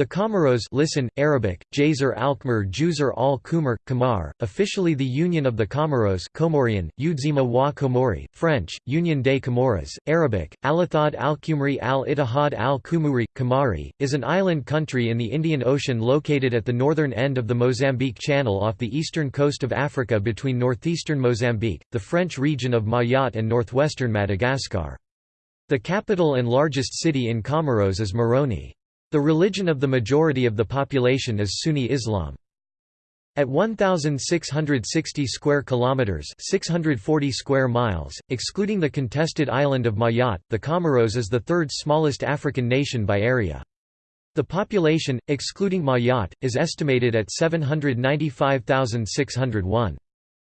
The Comoros listen, Arabic, Jazer al-Khmer Juzer al-Kumar, Kamar, officially the Union of the Comoros Comorian, Udzima wa Comori, French, Union des Comores, Arabic, Alathad al-Kumri al-Ittihad al-Kumuri, Kamari, is an island country in the Indian Ocean located at the northern end of the Mozambique Channel off the eastern coast of Africa between northeastern Mozambique, the French region of Mayotte and northwestern Madagascar. The capital and largest city in Comoros is Moroni. The religion of the majority of the population is Sunni Islam. At 1660 square kilometers, 640 square miles, excluding the contested island of Mayotte, the Comoros is the third smallest African nation by area. The population, excluding Mayotte, is estimated at 795,601.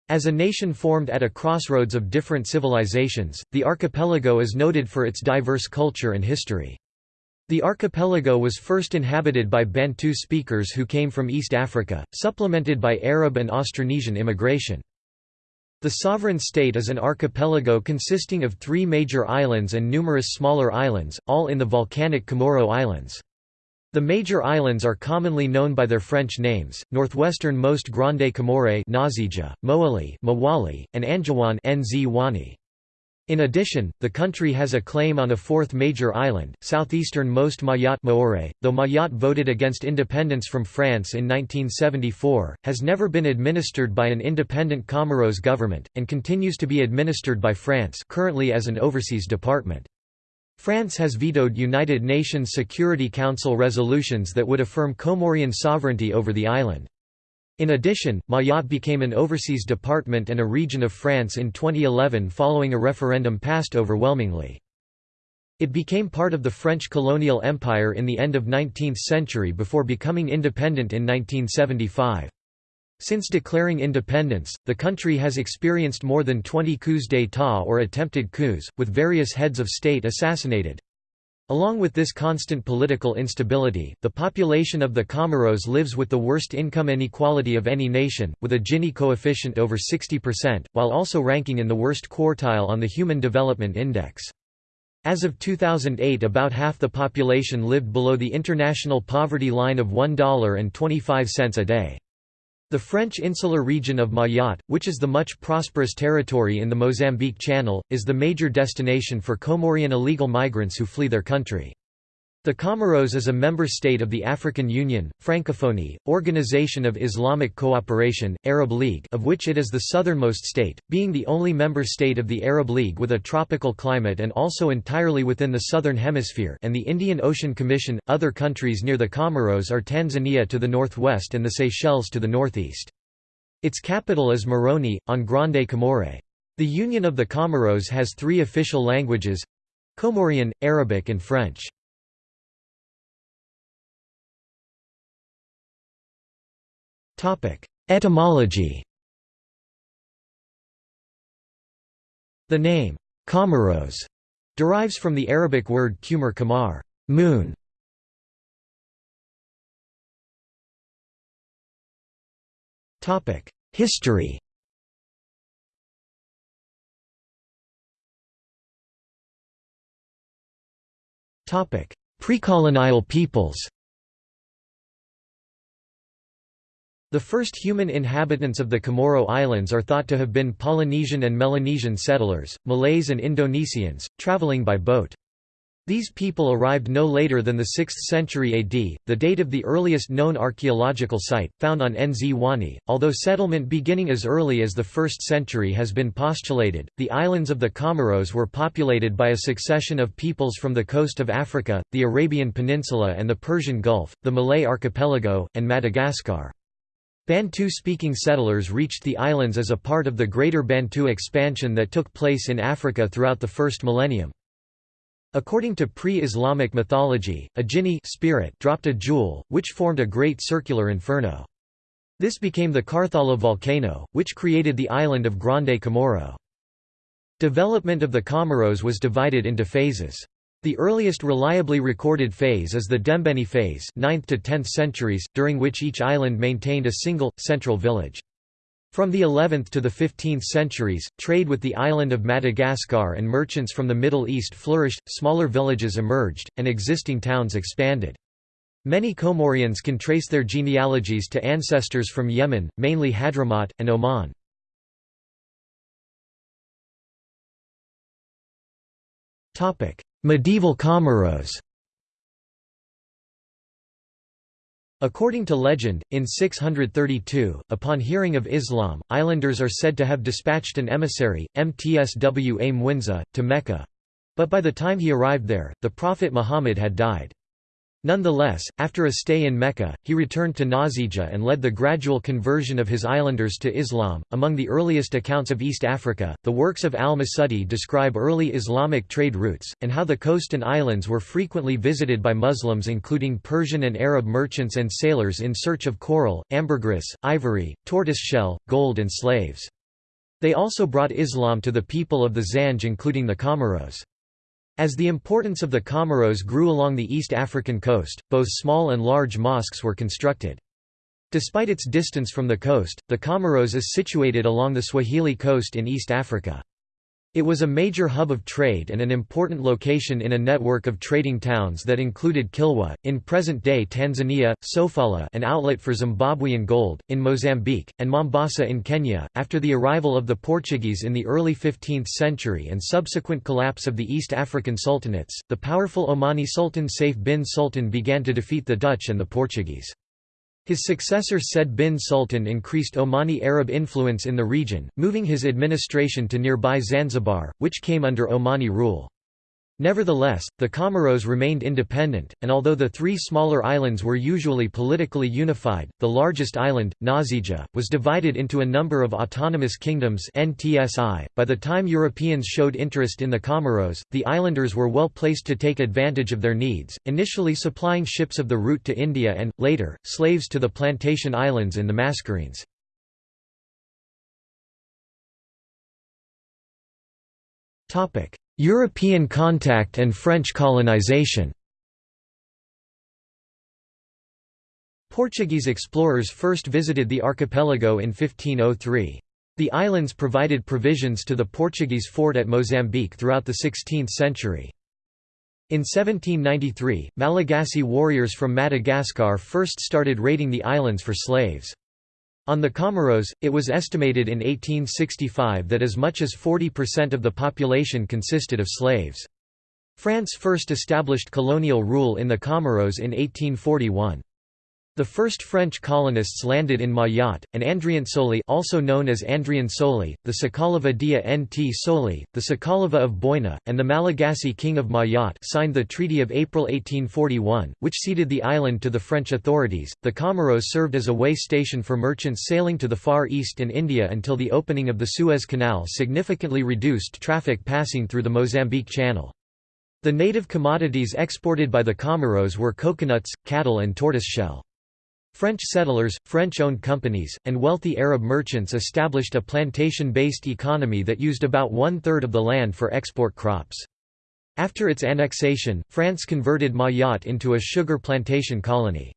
As a nation formed at a crossroads of different civilizations, the archipelago is noted for its diverse culture and history. The archipelago was first inhabited by Bantu speakers who came from East Africa, supplemented by Arab and Austronesian immigration. The sovereign state is an archipelago consisting of three major islands and numerous smaller islands, all in the volcanic Comoro Islands. The major islands are commonly known by their French names, northwesternmost Grande Comore Ngazidja, Mohéli Mwali, and Anjouan. In addition, the country has a claim on a fourth major island, southeastern-most Mayotte Maore, though Mayotte voted against independence from France in 1974, has never been administered by an independent Comoros government, and continues to be administered by France currently as an overseas department. France has vetoed United Nations Security Council resolutions that would affirm Comorian sovereignty over the island. In addition, Mayotte became an overseas department and a region of France in 2011 following a referendum passed overwhelmingly. It became part of the French colonial empire in the end of 19th century before becoming independent in 1975. Since declaring independence, the country has experienced more than 20 coups d'état or attempted coups, with various heads of state assassinated. Along with this constant political instability, the population of the Comoros lives with the worst income inequality of any nation, with a Gini coefficient over 60%, while also ranking in the worst quartile on the Human Development Index. As of 2008 about half the population lived below the international poverty line of $1.25 a day. The French insular region of Mayotte, which is the much prosperous territory in the Mozambique Channel, is the major destination for Comorian illegal migrants who flee their country. The Comoros is a member state of the African Union, Francophonie, Organization of Islamic Cooperation, Arab League of which it is the southernmost state, being the only member state of the Arab League with a tropical climate and also entirely within the southern hemisphere and the Indian Ocean Commission. Other countries near the Comoros are Tanzania to the northwest and the Seychelles to the northeast. Its capital is Moroni, on Grande Comore. The Union of the Comoros has three official languages—Comorian, Arabic and French. Etymology. The name, Comoros, derives from the Arabic word kumar kamar moon". History. Topic. Precolonial peoples The first human inhabitants of the Comoro Islands are thought to have been Polynesian and Melanesian settlers, Malays and Indonesians, traveling by boat. These people arrived no later than the 6th century AD, the date of the earliest known archaeological site, found on Nzwani. Although settlement beginning as early as the 1st century has been postulated, the islands of the Comoros were populated by a succession of peoples from the coast of Africa, the Arabian Peninsula and the Persian Gulf, the Malay Archipelago, and Madagascar. Bantu-speaking settlers reached the islands as a part of the Greater Bantu expansion that took place in Africa throughout the first millennium. According to pre-Islamic mythology, a jinni spirit dropped a jewel, which formed a great circular inferno. This became the Karthala volcano, which created the island of Grande Comore. Development of the Comoros was divided into phases. The earliest reliably recorded phase is the Dembeni phase 9th to 10th centuries, during which each island maintained a single, central village. From the 11th to the 15th centuries, trade with the island of Madagascar and merchants from the Middle East flourished, smaller villages emerged, and existing towns expanded. Many Comorians can trace their genealogies to ancestors from Yemen, mainly Hadramaut, and Oman. Medieval Comoros According to legend, in 632, upon hearing of Islam, islanders are said to have dispatched an emissary, Mtswa Mwinza, to Mecca. But by the time he arrived there, the Prophet Muhammad had died. Nonetheless, after a stay in Mecca, he returned to Ngazidja and led the gradual conversion of his islanders to Islam. Among the earliest accounts of East Africa, the works of al-Masudi describe early Islamic trade routes, and how the coast and islands were frequently visited by Muslims including Persian and Arab merchants and sailors in search of coral, ambergris, ivory, tortoiseshell, gold and slaves. They also brought Islam to the people of the Zanj including the Comoros. As the importance of the Comoros grew along the East African coast, both small and large mosques were constructed. Despite its distance from the coast, the Comoros is situated along the Swahili coast in East Africa. It was a major hub of trade and an important location in a network of trading towns that included Kilwa, in present-day Tanzania, Sofala an outlet for Zimbabwean gold, in Mozambique, and Mombasa in Kenya. After the arrival of the Portuguese in the early 15th century and subsequent collapse of the East African sultanates, the powerful Omani Sultan Saif bin Sultan began to defeat the Dutch and the Portuguese. His successor Said bin Sultan increased Omani Arab influence in the region, moving his administration to nearby Zanzibar, which came under Omani rule. Nevertheless, the Comoros remained independent, and although the three smaller islands were usually politically unified, the largest island, Ngazidja, was divided into a number of autonomous kingdoms NTSI. .By the time Europeans showed interest in the Comoros, the islanders were well placed to take advantage of their needs, initially supplying ships of the route to India and, later, slaves to the plantation islands in the Mascarenes. European contact and French colonization Portuguese explorers first visited the archipelago in 1503. The islands provided provisions to the Portuguese fort at Mozambique throughout the 16th century. In 1793, Malagasy warriors from Madagascar first started raiding the islands for slaves. On the Comoros, it was estimated in 1865 that as much as 40% of the population consisted of slaves. France first established colonial rule in the Comoros in 1841. The first French colonists landed in Mayotte, and Andriansoli also known as Andriansoli, the Sakalava dia Nt Soli, the Sakalava of Boina, and the Malagasy king of Mayotte signed the Treaty of April 1841, which ceded the island to the French authorities. The Comoros served as a way station for merchants sailing to the Far East and India until the opening of the Suez Canal significantly reduced traffic passing through the Mozambique Channel. The native commodities exported by the Comoros were coconuts, cattle and tortoiseshell. French settlers, French-owned companies, and wealthy Arab merchants established a plantation-based economy that used about one-third of the land for export crops. After its annexation, France converted Mayotte into a sugar plantation colony.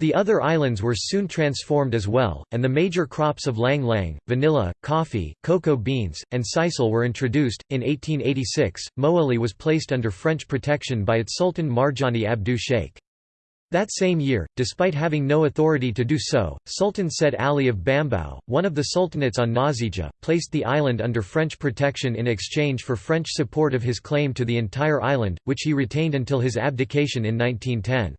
The other islands were soon transformed as well, and the major crops of ylang ylang, vanilla, coffee, cocoa beans, and sisal were introduced. In 1886, Mohéli was placed under French protection by its Sultan Marjani Abdu Sheikh. That same year, despite having no authority to do so, Sultan Said Ali of Bambao, one of the sultanates on Ngazidja, placed the island under French protection in exchange for French support of his claim to the entire island, which he retained until his abdication in 1910.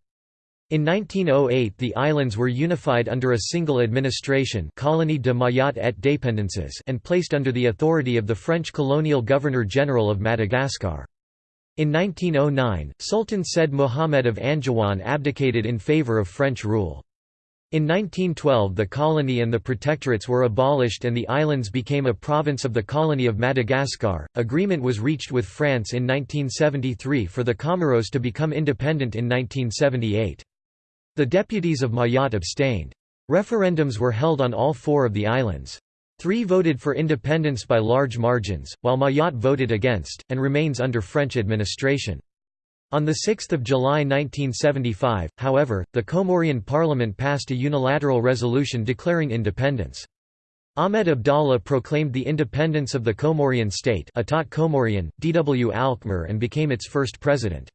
In 1908 the islands were unified under a single administration Colonie de Mayotte et Dépendances and placed under the authority of the French colonial governor-general of Madagascar. In 1909, Sultan Said Muhammad of Anjouan abdicated in favor of French rule. In 1912 the colony and the protectorates were abolished and the islands became a province of the colony of Madagascar. Agreement was reached with France in 1973 for the Comoros to become independent in 1978. The deputies of Mayotte abstained. Referendums were held on all four of the islands. Three voted for independence by large margins, while Mayotte voted against, and remains under French administration. On 6 July 1975, however, the Comorian parliament passed a unilateral resolution declaring independence. Ahmed Abdallah proclaimed the independence of the Comorian state Atat Comorian, D.W. Alkmaar and became its first president.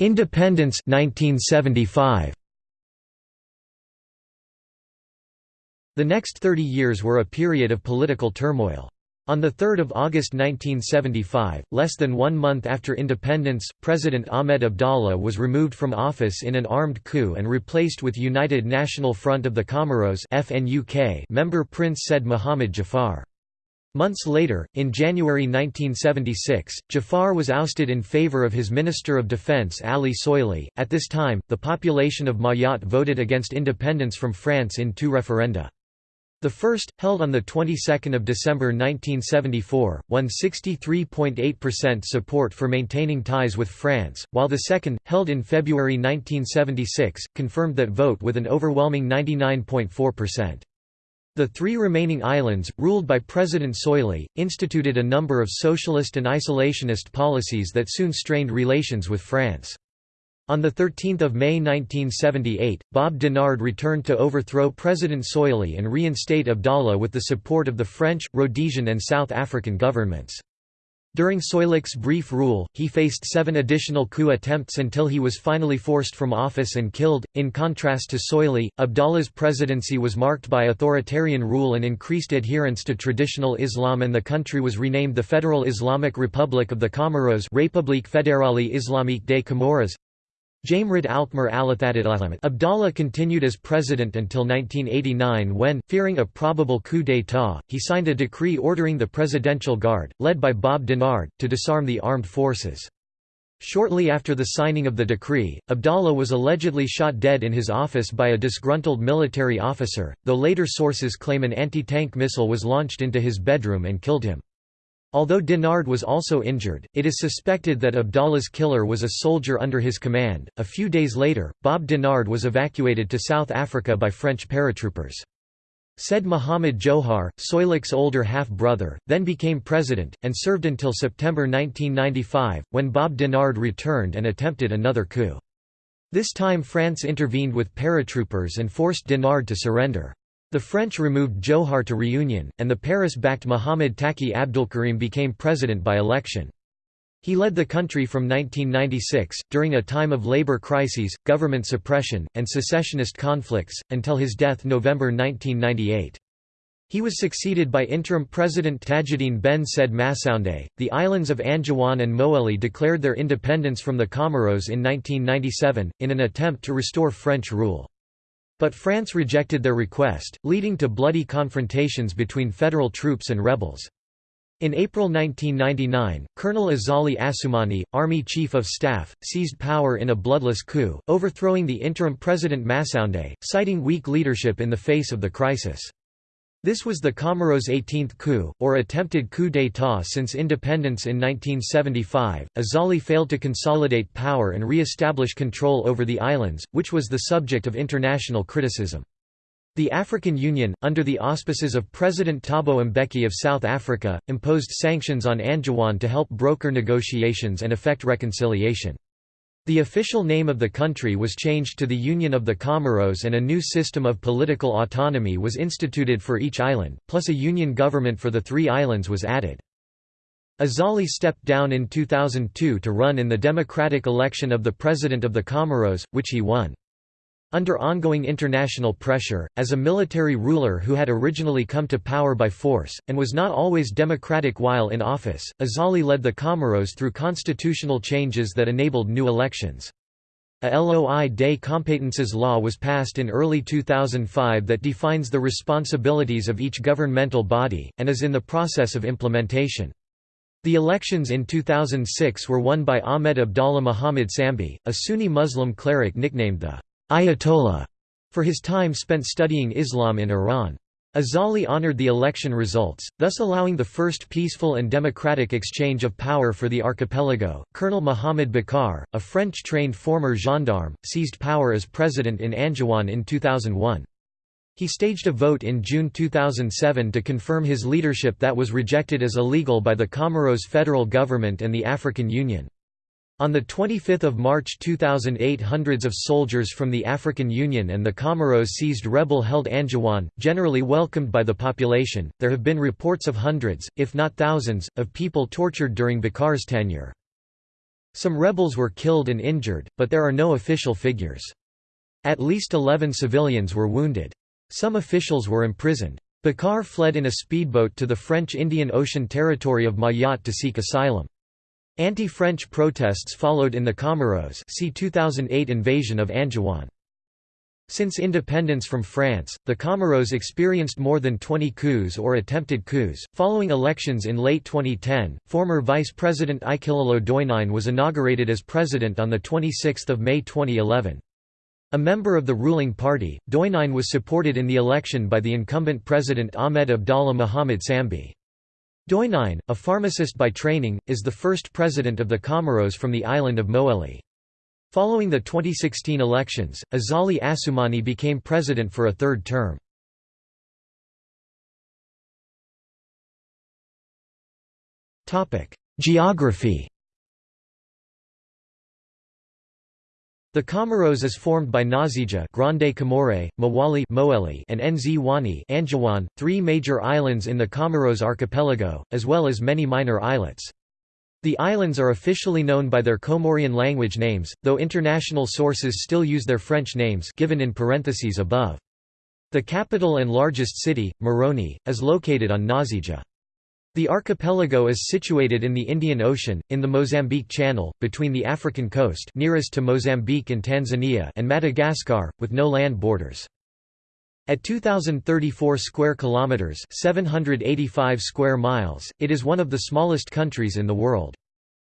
Independence 1975. The next 30 years were a period of political turmoil. On 3 August 1975, less than one month after independence, President Ahmed Abdallah was removed from office in an armed coup and replaced with United National Front of the Comoros member Prince Said Mohamed Jafar. Months later, in January 1976, Jafar was ousted in favor of his Minister of Defense Ali Soilih. At this time, the population of Mayotte voted against independence from France in two referenda. The first, held on the 22nd of December 1974, won 63.8% support for maintaining ties with France, while the second, held in February 1976, confirmed that vote with an overwhelming 99.4%. The three remaining islands, ruled by President Soilih, instituted a number of socialist and isolationist policies that soon strained relations with France. On 13 May 1978, Bob Denard returned to overthrow President Soilih and reinstate Abdallah with the support of the French, Rhodesian and South African governments. During Soilih's brief rule, he faced seven additional coup attempts until he was finally forced from office and killed. In contrast to Soilih, Abdallah's presidency was marked by authoritarian rule and increased adherence to traditional Islam, and the country was renamed the Federal Islamic Republic of the Comoros République Fédérale Islamique des Comores. Jamrid Alkmaar Abdallah continued as president until 1989 when, fearing a probable coup d'état, he signed a decree ordering the Presidential Guard, led by Bob Denard, to disarm the armed forces. Shortly after the signing of the decree, Abdallah was allegedly shot dead in his office by a disgruntled military officer, though later sources claim an anti-tank missile was launched into his bedroom and killed him. Although Denard was also injured, it is suspected that Abdallah's killer was a soldier under his command. A few days later, Bob Denard was evacuated to South Africa by French paratroopers. Said Mohamed Djohar, Soilih's older half-brother, then became president, and served until September 1995, when Bob Denard returned and attempted another coup. This time France intervened with paratroopers and forced Denard to surrender. The French removed Djohar to Réunion, and the Paris-backed Mohamed Taqi Abdulkarim became president by election. He led the country from 1996, during a time of labor crises, government suppression, and secessionist conflicts, until his death November 1998. He was succeeded by interim President Tajuddin Ben Said Massoundeh. The islands of Anjouan and Mohéli declared their independence from the Comoros in 1997, in an attempt to restore French rule. But France rejected their request, leading to bloody confrontations between federal troops and rebels. In April 1999, Colonel Azali Assoumani, Army Chief of Staff, seized power in a bloodless coup, overthrowing the interim President Massoundeh, citing weak leadership in the face of the crisis. This was the Comoros' 18th coup, or attempted coup d'état since independence in 1975. Azali failed to consolidate power and re-establish control over the islands, which was the subject of international criticism. The African Union, under the auspices of President Thabo Mbeki of South Africa, imposed sanctions on Anjouan to help broker negotiations and effect reconciliation. The official name of the country was changed to the Union of the Comoros and a new system of political autonomy was instituted for each island, plus a union government for the three islands was added. Azali stepped down in 2002 to run in the democratic election of the President of the Comoros, which he won. Under ongoing international pressure, as a military ruler who had originally come to power by force, and was not always democratic while in office, Azali led the Comoros through constitutional changes that enabled new elections. A Loi des Competences law was passed in early 2005 that defines the responsibilities of each governmental body, and is in the process of implementation. The elections in 2006 were won by Ahmed Abdallah Muhammad Sambi, a Sunni Muslim cleric nicknamed the Ayatollah for his time spent studying Islam in Iran. Azali honored the election results, thus allowing the first peaceful and democratic exchange of power for the archipelago. Colonel Mohamed Bacar, a French trained former gendarme, seized power as president in Anjouan in 2001. He staged a vote in June 2007 to confirm his leadership that was rejected as illegal by the Comoros federal government and the African Union. On 25 March 2008 hundreds of soldiers from the African Union and the Comoros seized rebel-held Anjouan, generally welcomed by the population. There have been reports of hundreds, if not thousands, of people tortured during Bacar's tenure. Some rebels were killed and injured, but there are no official figures. At least 11 civilians were wounded. Some officials were imprisoned. Bacar fled in a speedboat to the French Indian Ocean territory of Mayotte to seek asylum. Anti-French protests followed in the Comoros see 2008 invasion of Anjouan. Since independence from France, the Comoros experienced more than 20 coups or attempted coups. Following elections in late 2010, former Vice President Ikililou Dhoinine was inaugurated as president on 26 May 2011. A member of the ruling party, Dhoinine was supported in the election by the incumbent president Ahmed Abdallah Mohamed Sambi. Dhoinine, a pharmacist by training, is the first president of the Comoros from the island of Mohéli. Following the 2016 elections, Azali Assoumani became president for a third term. Geography The Comoros is formed by Ngazidja Grande Comore, Mwali Mohéli and Nzwani Anjouan, three major islands in the Comoros archipelago, as well as many minor islets. The islands are officially known by their Comorian language names, though international sources still use their French names given in parentheses above. The capital and largest city, Moroni, is located on Ngazidja. The archipelago is situated in the Indian Ocean, in the Mozambique Channel, between the African coast nearest to Mozambique and Tanzania and Madagascar, with no land borders. At 2034 square kilometers, 785 square miles, it is one of the smallest countries in the world.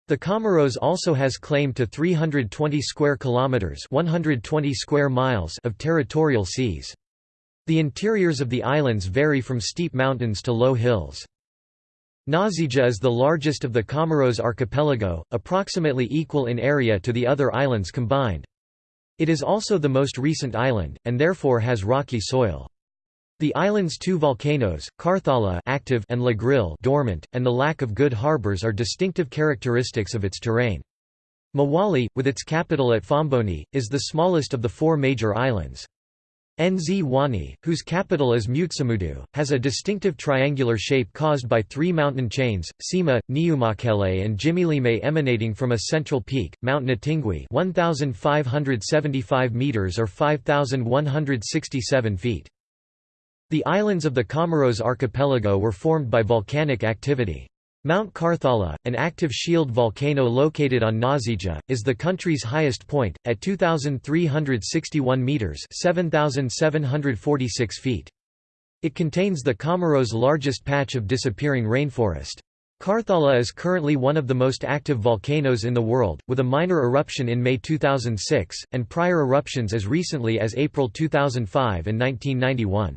The Comoros also has claim to 320 square kilometers, 120 square miles of territorial seas. The interiors of the islands vary from steep mountains to low hills. Ngazidja is the largest of the Comoros archipelago, approximately equal in area to the other islands combined. It is also the most recent island, and therefore has rocky soil. The island's two volcanoes, Karthala active and La Grille dormant, and the lack of good harbors are distinctive characteristics of its terrain. Mwali, with its capital at Fomboni, is the smallest of the four major islands. Nzwani, whose capital is Mutsamudu, has a distinctive triangular shape caused by three mountain chains, Sima, Niumakele and Jimilime emanating from a central peak, Mount Natingui 1,575 metres or 5,167 feet. The islands of the Comoros archipelago were formed by volcanic activity. Mount Karthala, an active shield volcano located on Ngazidja, is the country's highest point, at 2,361 metres 7,746 feet. It contains the Comoros' largest patch of disappearing rainforest. Karthala is currently one of the most active volcanoes in the world, with a minor eruption in May 2006, and prior eruptions as recently as April 2005 and 1991.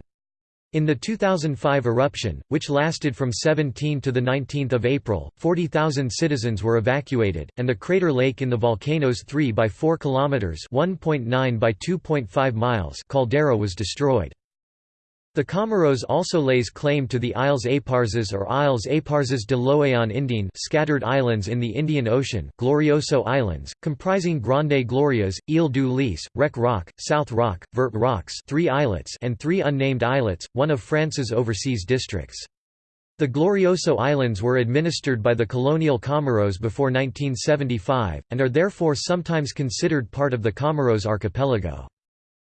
In the 2005 eruption, which lasted from 17 to 19 April, 40,000 citizens were evacuated, and the crater lake in the volcano's 3 by 4 kilometers (1.9 by 2.5 miles) caldera was destroyed. The Comoros also lays claim to the Îles Éparses or Îles Éparses de l'Océan Indien scattered islands in the Indian Ocean, Glorioso Islands, comprising Grande Glorieuse, Ile du Lys, Wreck Rock, South Rock, Vert Rocks three islets and three unnamed islets, one of France's overseas districts. The Glorioso Islands were administered by the colonial Comoros before 1975, and are therefore sometimes considered part of the Comoros archipelago.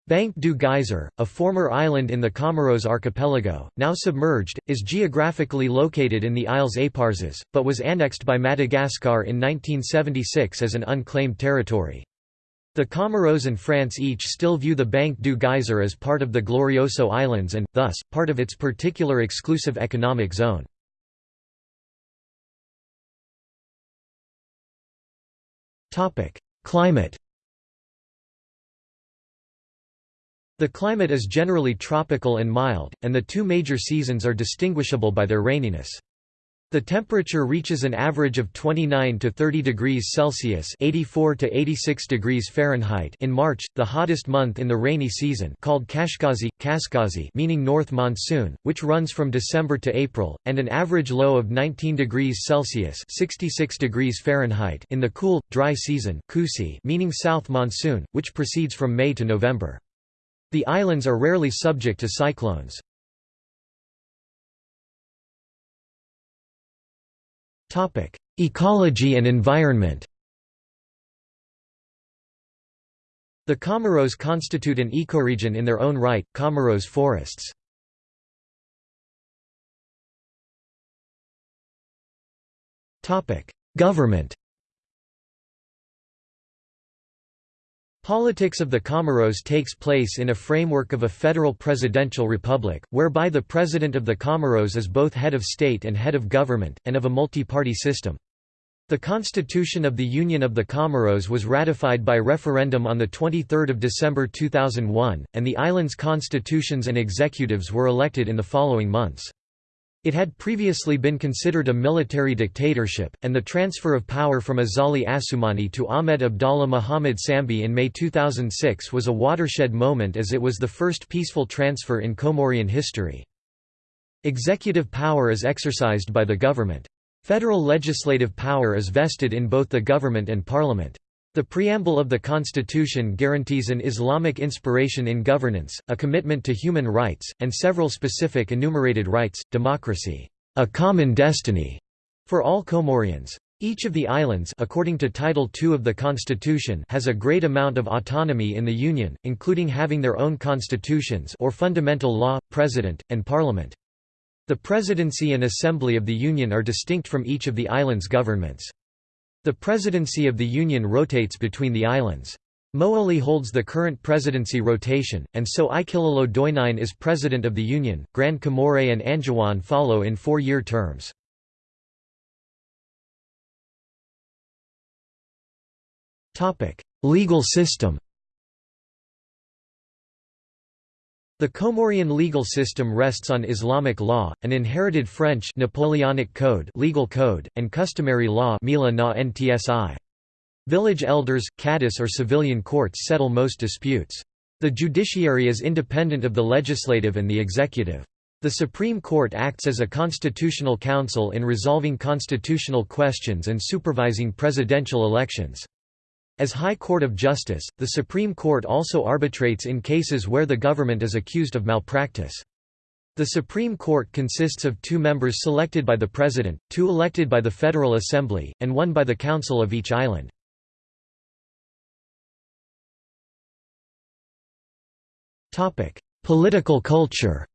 Banc du Geyser, a former island in the Comoros archipelago, now submerged, is geographically located in the Îles Éparses, but was annexed by Madagascar in 1976 as an unclaimed territory. The Comoros and France each still view the Banc du Geyser as part of the Glorioso Islands and, thus, part of its particular exclusive economic zone. Climate The climate is generally tropical and mild, and the two major seasons are distinguishable by their raininess. The temperature reaches an average of 29 to 30 degrees Celsius (84 to 86 degrees Fahrenheit) in March, the hottest month in the rainy season, called Kashkazi, Kaskazi, meaning north monsoon, which runs from December to April, and an average low of 19 degrees Celsius (66 degrees Fahrenheit) in the cool, dry season, Kusi, meaning south monsoon, which proceeds from May to November. The islands are rarely subject to cyclones. Ecology and environment The Comoros constitute an ecoregion in their own right, Comoros forests. Government Politics of the Comoros takes place in a framework of a federal presidential republic, whereby the president of the Comoros is both head of state and head of government, and of a multi-party system. The Constitution of the Union of the Comoros was ratified by referendum on 23 December 2001, and the island's constitutions and executives were elected in the following months. It had previously been considered a military dictatorship, and the transfer of power from Azali Assoumani to Ahmed Abdallah Muhammad Sambi in May 2006 was a watershed moment as it was the first peaceful transfer in Comorian history. Executive power is exercised by the government. Federal legislative power is vested in both the government and parliament. The preamble of the Constitution guarantees an Islamic inspiration in governance, a commitment to human rights, and several specific enumerated rights, democracy, a common destiny, for all Comorians. Each of the islands according to Title II of the Constitution has a great amount of autonomy in the Union, including having their own constitutions or fundamental law, president, and parliament. The Presidency and Assembly of the Union are distinct from each of the island's governments. The Presidency of the Union rotates between the islands. Mohéli holds the current presidency rotation, and so Ikililou Dhoinine is President of the Union. Grand Comore and Anjouan follow in four-year terms. Legal system The Comorian legal system rests on Islamic law, an inherited French Napoleonic code, legal code and customary law Village elders, cadis or civilian courts settle most disputes. The judiciary is independent of the legislative and the executive. The Supreme Court acts as a constitutional council in resolving constitutional questions and supervising presidential elections. As High Court of Justice, the Supreme Court also arbitrates in cases where the government is accused of malpractice. The Supreme Court consists of two members selected by the President, two elected by the Federal Assembly, and one by the Council of each island. Political culture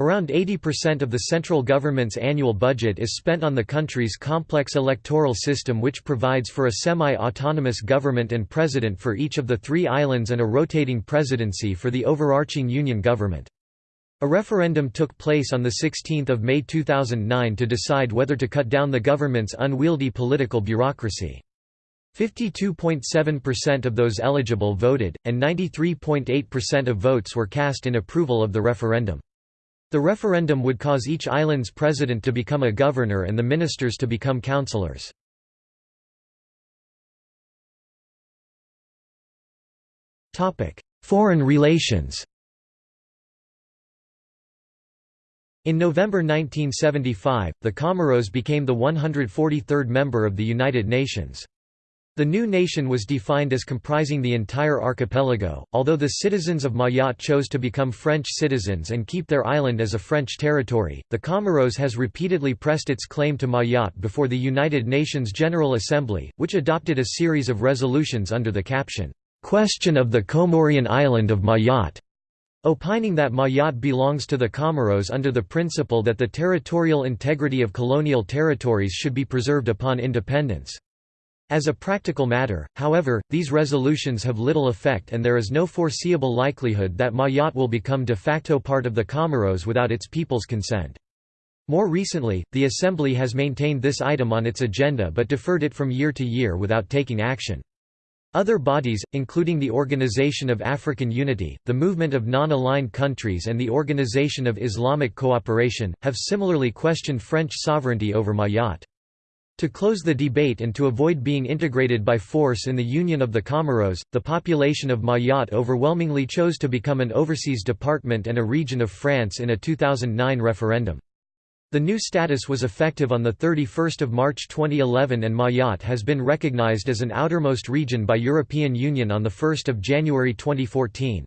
Around 80% of the central government's annual budget is spent on the country's complex electoral system which provides for a semi-autonomous government and president for each of the three islands and a rotating presidency for the overarching union government. A referendum took place on 16 May 2009 to decide whether to cut down the government's unwieldy political bureaucracy. 52.7% of those eligible voted, and 93.8% of votes were cast in approval of the referendum. The referendum would cause each island's president to become a governor and the ministers to become councillors. Foreign relations In November 1975, the Comoros became the 143rd member of the United Nations. The new nation was defined as comprising the entire archipelago, although the citizens of Mayotte chose to become French citizens and keep their island as a French territory. The Comoros has repeatedly pressed its claim to Mayotte before the United Nations General Assembly, which adopted a series of resolutions under the caption, Question of the Comorian Island of Mayotte, opining that Mayotte belongs to the Comoros under the principle that the territorial integrity of colonial territories should be preserved upon independence. As a practical matter, however, these resolutions have little effect and there is no foreseeable likelihood that Mayotte will become de facto part of the Comoros without its people's consent. More recently, the Assembly has maintained this item on its agenda but deferred it from year to year without taking action. Other bodies, including the Organization of African Unity, the Movement of Non-Aligned Countries and the Organization of Islamic Cooperation, have similarly questioned French sovereignty over Mayotte. To close the debate and to avoid being integrated by force in the Union of the Comoros, the population of Mayotte overwhelmingly chose to become an overseas department and a region of France in a 2009 referendum. The new status was effective on 31 March 2011 and Mayotte has been recognized as an outermost region by European Union on 1 January 2014.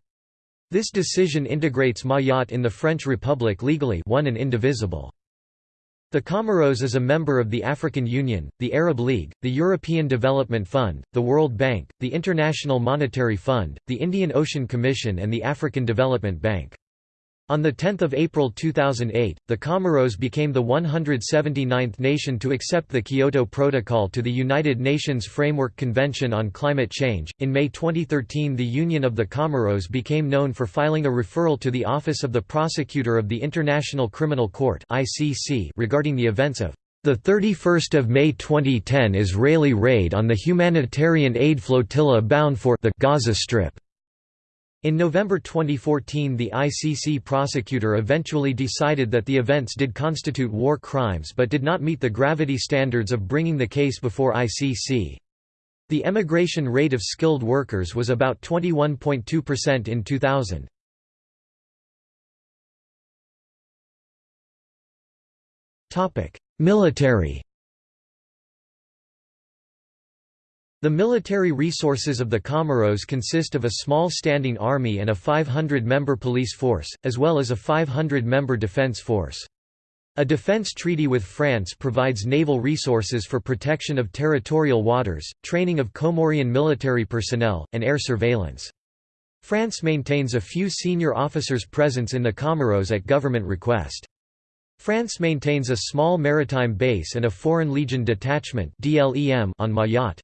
This decision integrates Mayotte in the French Republic legally one and indivisible. The Comoros is a member of the African Union, the Arab League, the European Development Fund, the World Bank, the International Monetary Fund, the Indian Ocean Commission and the African Development Bank. On 10 April 2008, the Comoros became the 179th nation to accept the Kyoto Protocol to the United Nations Framework Convention on Climate Change. In May 2013, the Union of the Comoros became known for filing a referral to the Office of the Prosecutor of the International Criminal Court (ICC) regarding the events of the 31st of May 2010 Israeli raid on the humanitarian aid flotilla bound for the Gaza Strip. In November 2014 the ICC prosecutor eventually decided that the events did constitute war crimes but did not meet the gravity standards of bringing the case before ICC. The emigration rate of skilled workers was about 21.2% in 2000. Military The military resources of the Comoros consist of a small standing army and a 500-member police force, as well as a 500-member defense force. A defense treaty with France provides naval resources for protection of territorial waters, training of Comorian military personnel, and air surveillance. France maintains a few senior officers' presence in the Comoros at government request. France maintains a small maritime base and a Foreign Legion detachment on Mayotte.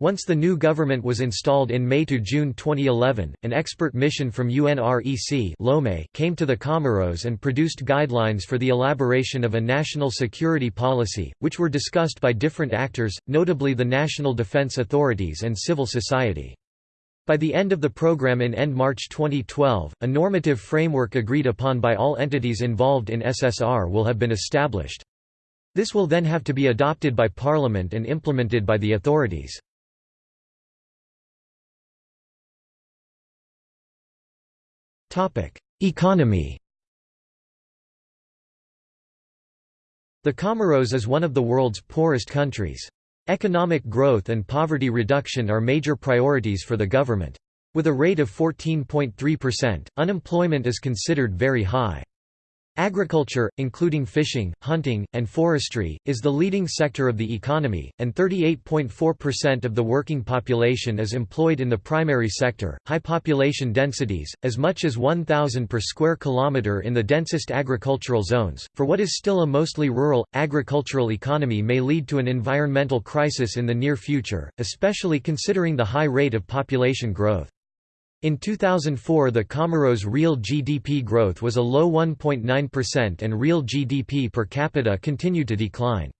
Once the new government was installed in May to June 2011, an expert mission from UNREC Lomé came to the Comoros and produced guidelines for the elaboration of a national security policy, which were discussed by different actors, notably the national defense authorities and civil society. By the end of the program in end March 2012, a normative framework agreed upon by all entities involved in SSR will have been established. This will then have to be adopted by Parliament and implemented by the authorities. Economy The Comoros is one of the world's poorest countries. Economic growth and poverty reduction are major priorities for the government. With a rate of 14.3%, unemployment is considered very high. Agriculture, including fishing, hunting, and forestry, is the leading sector of the economy, and 38.4% of the working population is employed in the primary sector. High population densities, as much as 1,000 per square kilometre in the densest agricultural zones, for what is still a mostly rural, agricultural economy may lead to an environmental crisis in the near future, especially considering the high rate of population growth. In 2004 the Comoros' real GDP growth was a low 1.9% and real GDP per capita continued to decline.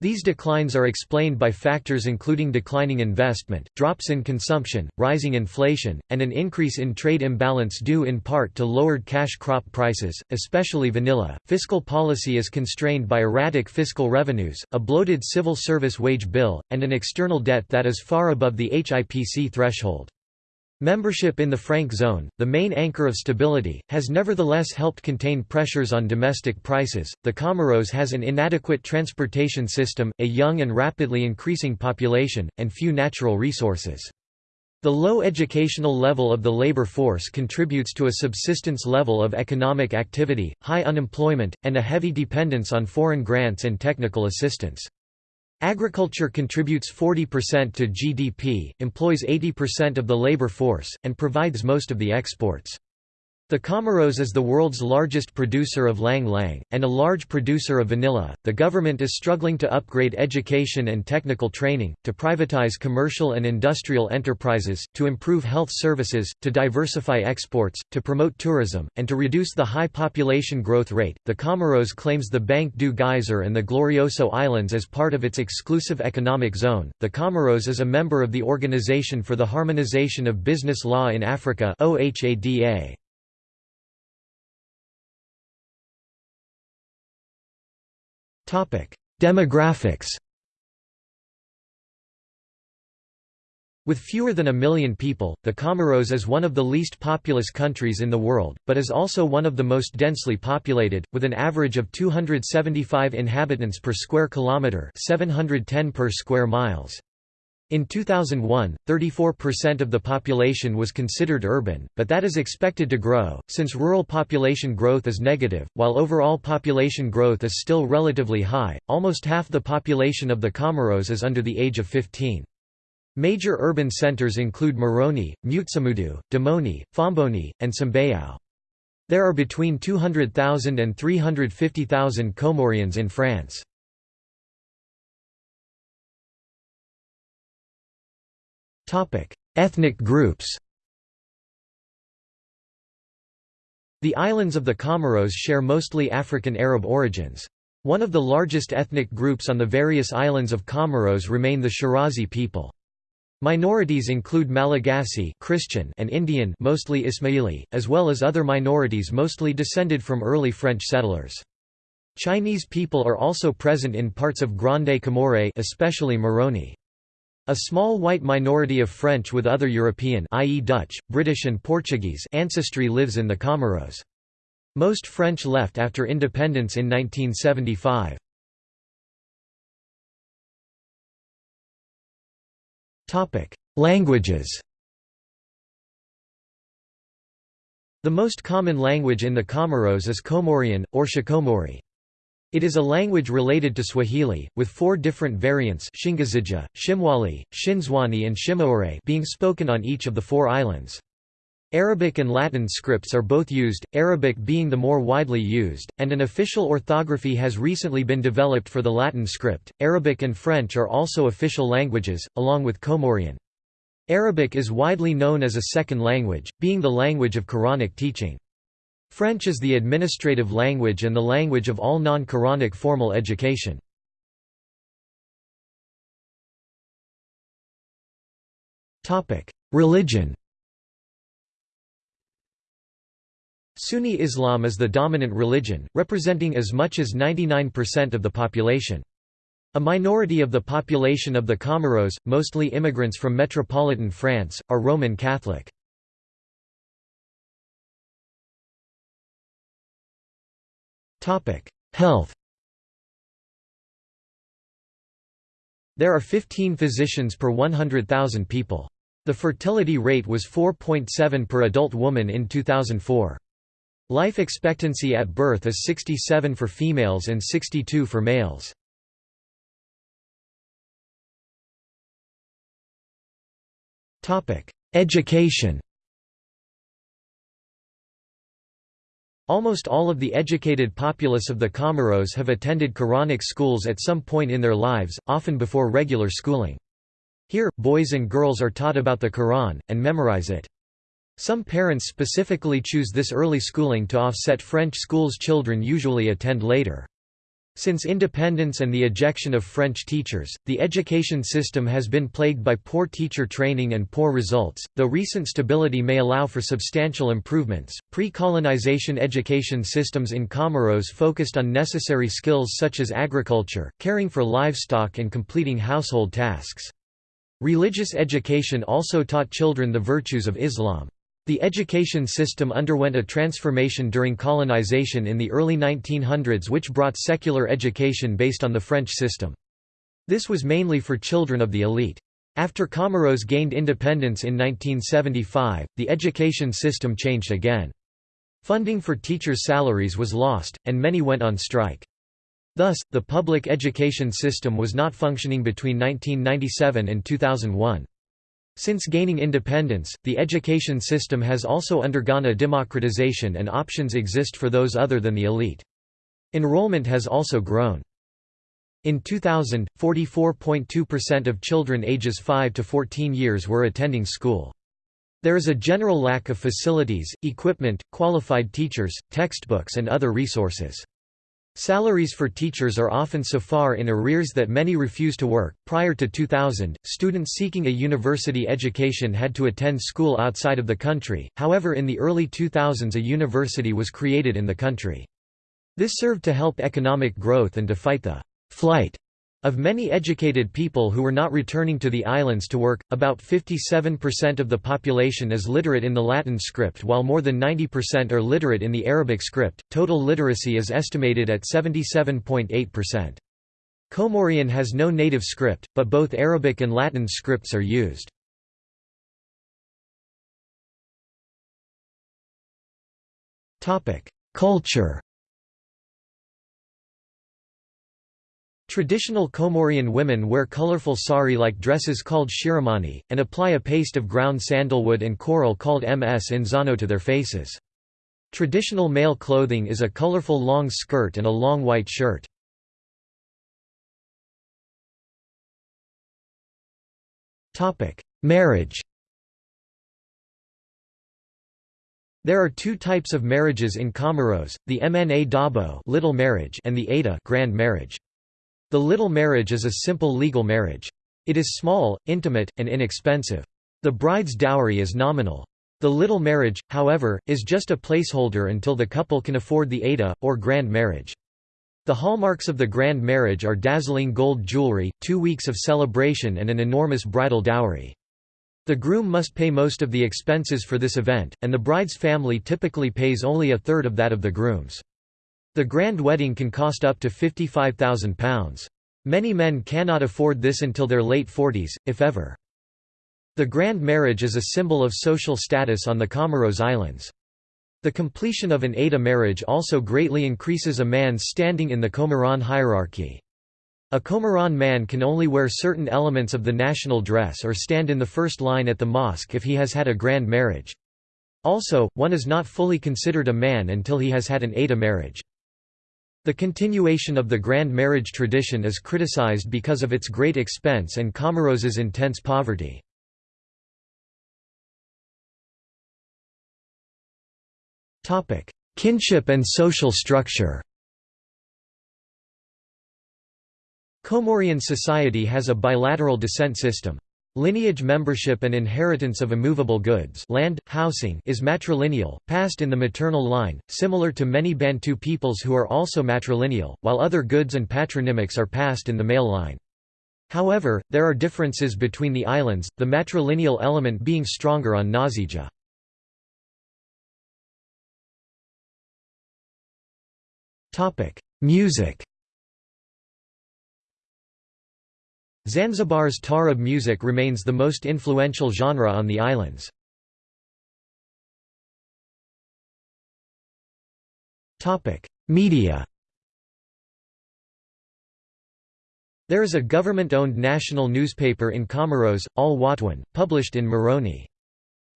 These declines are explained by factors including declining investment, drops in consumption, rising inflation, and an increase in trade imbalance due in part to lowered cash crop prices, especially vanilla. Fiscal policy is constrained by erratic fiscal revenues, a bloated civil service wage bill, and an external debt that is far above the HIPC threshold. Membership in the franc zone, the main anchor of stability, has nevertheless helped contain pressures on domestic prices. The Comoros has an inadequate transportation system, a young and rapidly increasing population, and few natural resources. The low educational level of the labor force contributes to a subsistence level of economic activity, high unemployment, and a heavy dependence on foreign grants and technical assistance. Agriculture contributes 40% to GDP, employs 80% of the labor force, and provides most of the exports. The Comoros is the world's largest producer of ylang ylang, and a large producer of vanilla. The government is struggling to upgrade education and technical training, to privatize commercial and industrial enterprises, to improve health services, to diversify exports, to promote tourism, and to reduce the high population growth rate. The Comoros claims the Banc du Geyser and the Glorioso Islands as part of its exclusive economic zone. The Comoros is a member of the Organization for the Harmonization of Business Law in Africa (OHADA). Demographics With fewer than a million people, the Comoros is one of the least populous countries in the world, but is also one of the most densely populated, with an average of 275 inhabitants per square kilometre 710 per square miles. In 2001, 34% of the population was considered urban, but that is expected to grow, since rural population growth is negative, while overall population growth is still relatively high. Almost half the population of the Comoros is under the age of 15. Major urban centers include Moroni, Mutsamudu, Domoni, Fomboni, and Sambayao. There are between 200,000 and 350,000 Comorians in France. Ethnic groups The islands of the Comoros share mostly African Arab origins. One of the largest ethnic groups on the various islands of Comoros remain the Shirazi people. Minorities include Malagasy Christian and Indian mostly Ismaili, as well as other minorities mostly descended from early French settlers. Chinese people are also present in parts of Grande Comore especially Moroni. A small white minority of French with other European i.e. Dutch, British and Portuguese ancestry lives in the Comoros. Most French left after independence in 1975. Topic: Languages The most common language in the Comoros is Comorian, or Shikomori. It is a language related to Swahili, with four different variants Shingazidja, Shimwali, Shinzwani and Shimaore being spoken on each of the four islands. Arabic and Latin scripts are both used, Arabic being the more widely used, and an official orthography has recently been developed for the Latin script. Arabic and French are also official languages, along with Comorian. Arabic is widely known as a second language, being the language of Quranic teaching. French is the administrative language and the language of all non-Quranic formal education. Religion Sunni Islam is the dominant religion, representing as much as 99% of the population. A minority of the population of the Comoros, mostly immigrants from metropolitan France, are Roman Catholic. Health There are 15 physicians per 100,000 people. The fertility rate was 4.7 per adult woman in 2004. Life expectancy at birth is 67 for females and 62 for males. Education Almost all of the educated populace of the Comoros have attended Quranic schools at some point in their lives, often before regular schooling. Here, boys and girls are taught about the Quran, and memorize it. Some parents specifically choose this early schooling to offset French schools children usually attend later. Since independence and the ejection of French teachers, the education system has been plagued by poor teacher training and poor results, though recent stability may allow for substantial improvements. Pre colonization education systems in Comoros focused on necessary skills such as agriculture, caring for livestock, and completing household tasks. Religious education also taught children the virtues of Islam. The education system underwent a transformation during colonization in the early 1900s which brought secular education based on the French system. This was mainly for children of the elite. After Comoros gained independence in 1975, the education system changed again. Funding for teachers' salaries was lost, and many went on strike. Thus, the public education system was not functioning between 1997 and 2001. Since gaining independence, the education system has also undergone a democratization and options exist for those other than the elite. Enrollment has also grown. In 2000, 44.2% of children ages 5 to 14 years were attending school. There is a general lack of facilities, equipment, qualified teachers, textbooks and other resources. Salaries for teachers are often so far in arrears that many refuse to work. Prior to 2000, students seeking a university education had to attend school outside of the country, however, in the early 2000s, a university was created in the country. This served to help economic growth and to fight the flight of many educated people who were not returning to the islands to work, about 57% of the population is literate in the Latin script while more than 90% are literate in the Arabic script. Total literacy is estimated at 77.8%. Comorian has no native script, but both Arabic and Latin scripts are used. Culture Traditional Comorian women wear colorful sari-like dresses called shiromani, and apply a paste of ground sandalwood and coral called msindzano to their faces. Traditional male clothing is a colorful long skirt and a long white shirt. Marriage There are two types of marriages in Comoros, the Mna Dabo little marriage and the Ada grand marriage. The little marriage is a simple legal marriage. It is small, intimate, and inexpensive. The bride's dowry is nominal. The little marriage, however, is just a placeholder until the couple can afford the Ada, or grand marriage. The hallmarks of the grand marriage are dazzling gold jewelry, two weeks of celebration and an enormous bridal dowry. The groom must pay most of the expenses for this event, and the bride's family typically pays only a third of that of the groom's. The grand wedding can cost up to £55,000. Many men cannot afford this until their late 40s, if ever. The grand marriage is a symbol of social status on the Comoros Islands. The completion of an Ada marriage also greatly increases a man's standing in the Comoran hierarchy. A Comoran man can only wear certain elements of the national dress or stand in the first line at the mosque if he has had a grand marriage. Also, one is not fully considered a man until he has had an Ada marriage. The continuation of the grand marriage tradition is criticized because of its great expense and Comoros's intense poverty. Kinship and social structure Comorian society has a bilateral descent system. Lineage membership and inheritance of immovable goods land, housing is matrilineal, passed in the maternal line, similar to many Bantu peoples who are also matrilineal, while other goods and patronymics are passed in the male line. However, there are differences between the islands, the matrilineal element being stronger on Ngazidja. Music Zanzibar's Tarab music remains the most influential genre on the islands. Media There is a government-owned national newspaper in Comoros, Al Watwan, published in Moroni.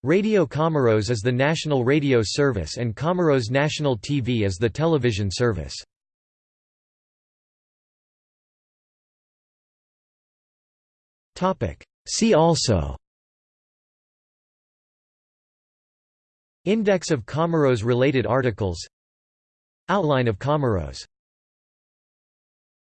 Radio Comoros is the national radio service and Comoros National TV is the television service. See also. Index of Comoros related articles. Outline of Comoros